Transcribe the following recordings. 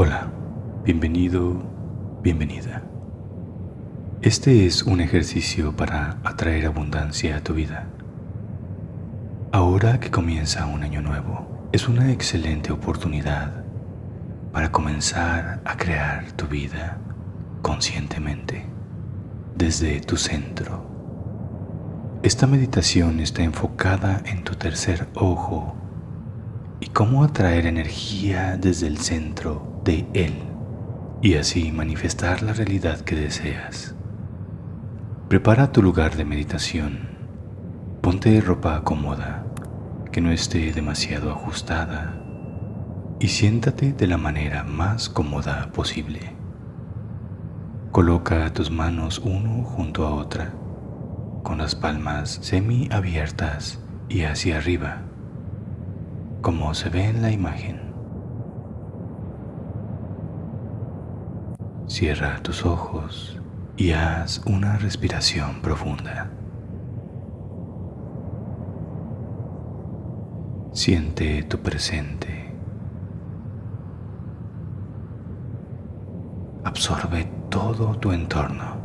Hola, bienvenido, bienvenida. Este es un ejercicio para atraer abundancia a tu vida. Ahora que comienza un año nuevo, es una excelente oportunidad para comenzar a crear tu vida conscientemente desde tu centro. Esta meditación está enfocada en tu tercer ojo y cómo atraer energía desde el centro de él y así manifestar la realidad que deseas. Prepara tu lugar de meditación. Ponte ropa cómoda, que no esté demasiado ajustada y siéntate de la manera más cómoda posible. Coloca tus manos uno junto a otra, con las palmas semi abiertas y hacia arriba como se ve en la imagen. Cierra tus ojos y haz una respiración profunda. Siente tu presente. Absorbe todo tu entorno.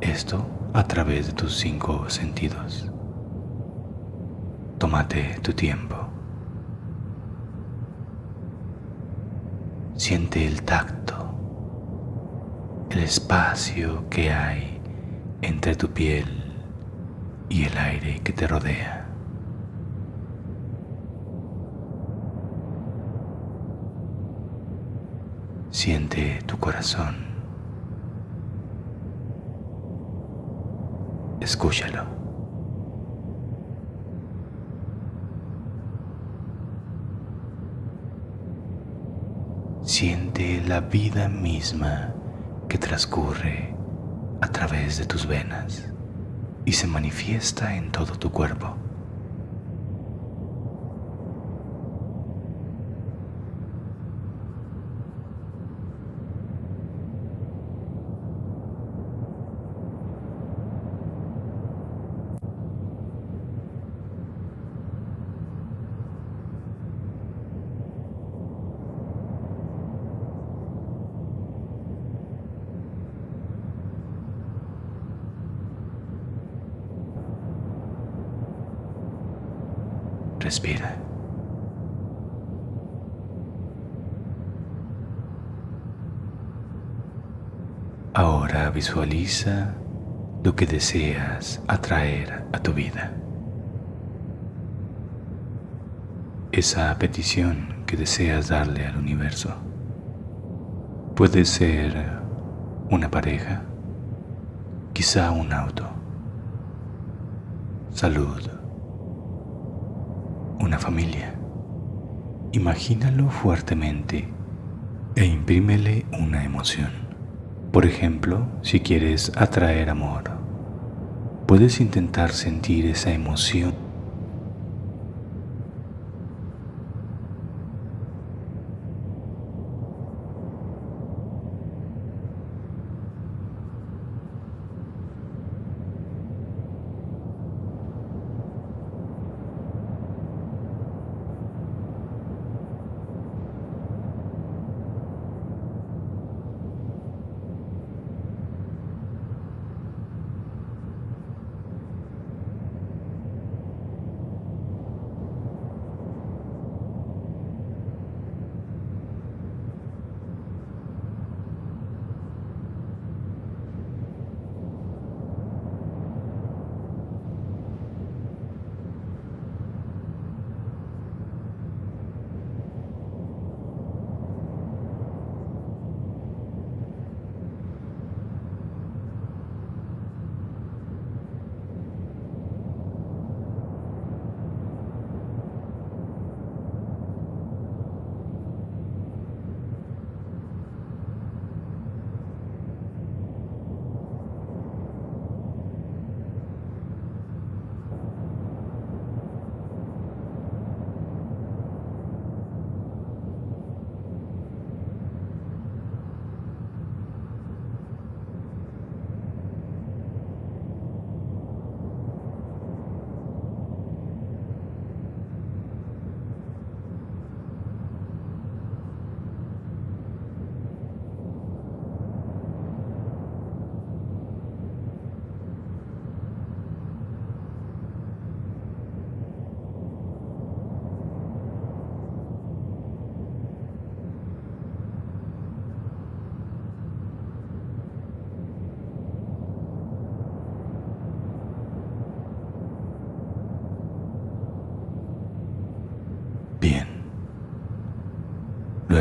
Esto a través de tus cinco sentidos. Tómate tu tiempo. Siente el tacto, el espacio que hay entre tu piel y el aire que te rodea. Siente tu corazón. Escúchalo. Siente la vida misma que transcurre a través de tus venas y se manifiesta en todo tu cuerpo. Respira. Ahora visualiza lo que deseas atraer a tu vida. Esa petición que deseas darle al universo. Puede ser una pareja, quizá un auto, salud, una familia. Imagínalo fuertemente e imprímele una emoción. Por ejemplo, si quieres atraer amor, puedes intentar sentir esa emoción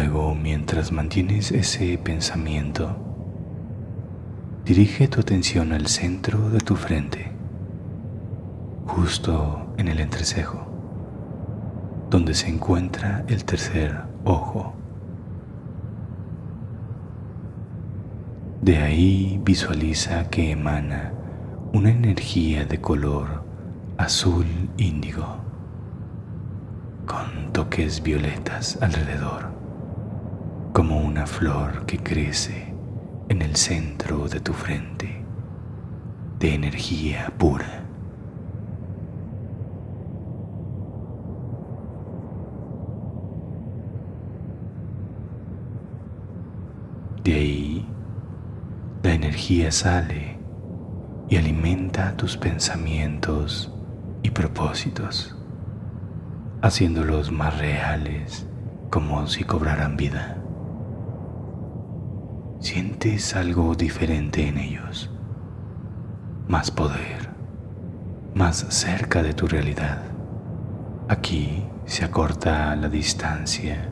Luego, mientras mantienes ese pensamiento, dirige tu atención al centro de tu frente, justo en el entrecejo, donde se encuentra el tercer ojo. De ahí visualiza que emana una energía de color azul índigo con toques violetas alrededor, como una flor que crece en el centro de tu frente, de energía pura. De ahí la energía sale y alimenta tus pensamientos y propósitos, haciéndolos más reales como si cobraran vida. Sientes algo diferente en ellos, más poder, más cerca de tu realidad. Aquí se acorta la distancia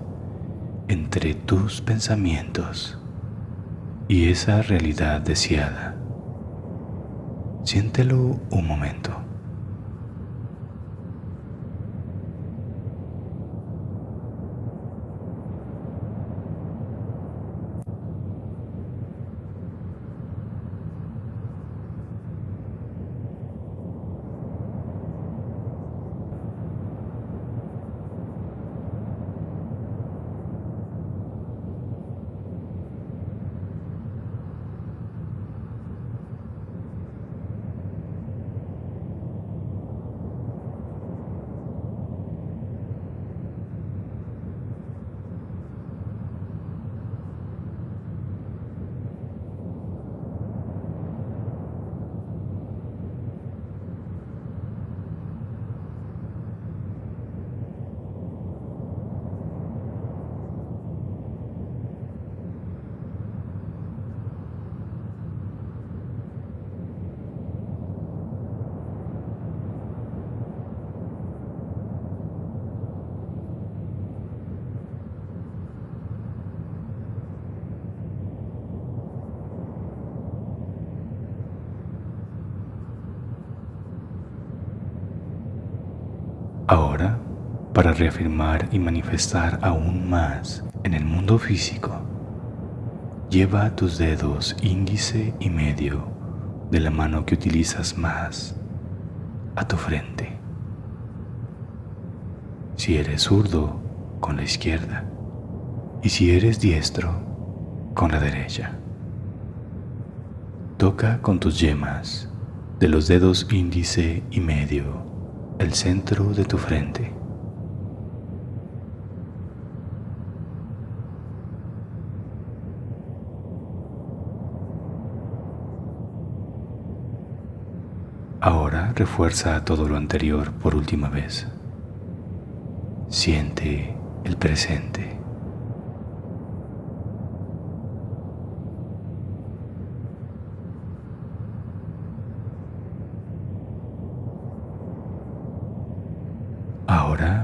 entre tus pensamientos y esa realidad deseada. Siéntelo un momento. Ahora, para reafirmar y manifestar aún más en el mundo físico, lleva tus dedos índice y medio de la mano que utilizas más a tu frente. Si eres zurdo, con la izquierda. Y si eres diestro, con la derecha. Toca con tus yemas de los dedos índice y medio el centro de tu frente. Ahora refuerza todo lo anterior por última vez. Siente el presente.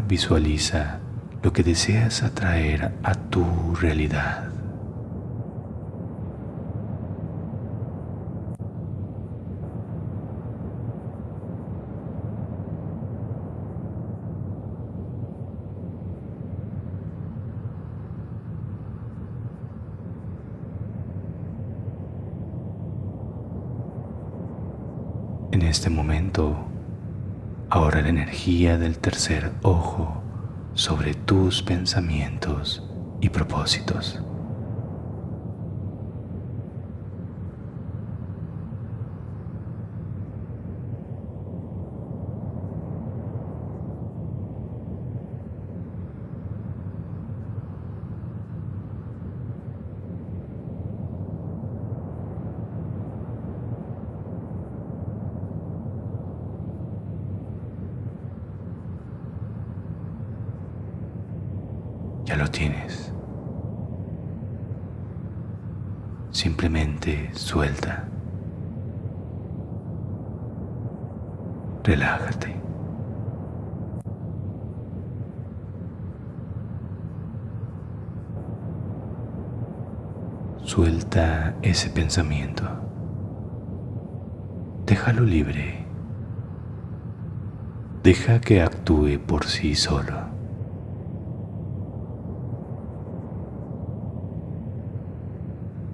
visualiza lo que deseas atraer a tu realidad. En este momento Ahora la energía del tercer ojo sobre tus pensamientos y propósitos. lo tienes. Simplemente suelta. Relájate. Suelta ese pensamiento. Déjalo libre. Deja que actúe por sí solo.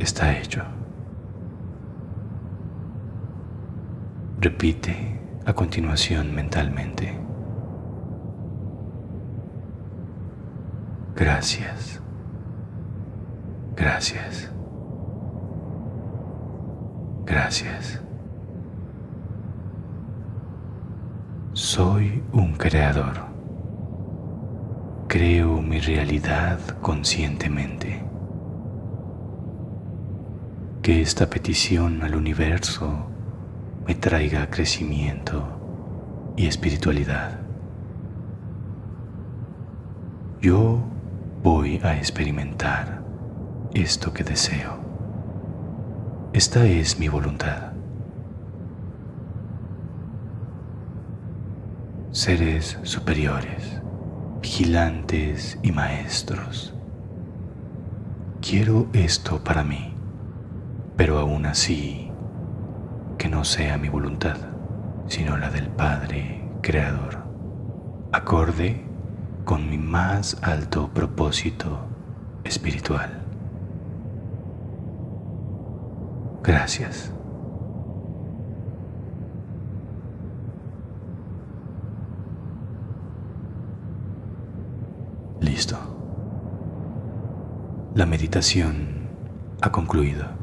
Está hecho. Repite a continuación mentalmente. Gracias. Gracias. Gracias. Soy un creador. Creo mi realidad conscientemente. Que esta petición al universo me traiga crecimiento y espiritualidad. Yo voy a experimentar esto que deseo. Esta es mi voluntad. Seres superiores, vigilantes y maestros. Quiero esto para mí, pero aún así que no sea mi voluntad, sino la del Padre Creador, acorde con mi más alto propósito espiritual. Gracias. Listo. La meditación ha concluido.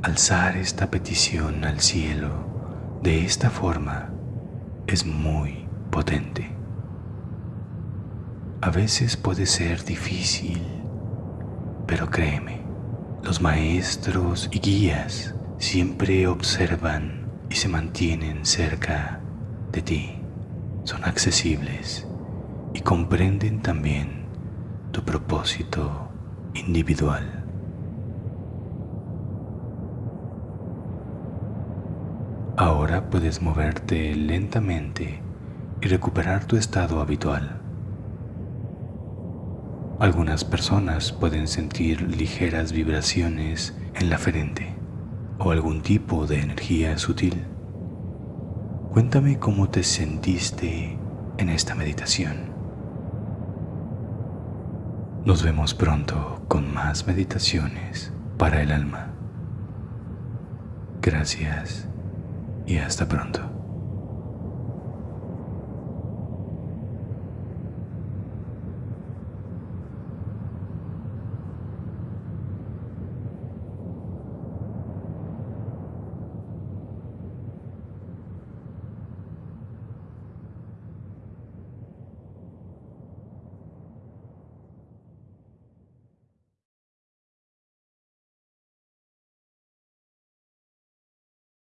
Alzar esta petición al cielo de esta forma es muy potente. A veces puede ser difícil, pero créeme, los maestros y guías siempre observan y se mantienen cerca de ti. Son accesibles y comprenden también tu propósito individual. Ahora puedes moverte lentamente y recuperar tu estado habitual. Algunas personas pueden sentir ligeras vibraciones en la frente o algún tipo de energía sutil. Cuéntame cómo te sentiste en esta meditación. Nos vemos pronto con más meditaciones para el alma. Gracias y hasta pronto.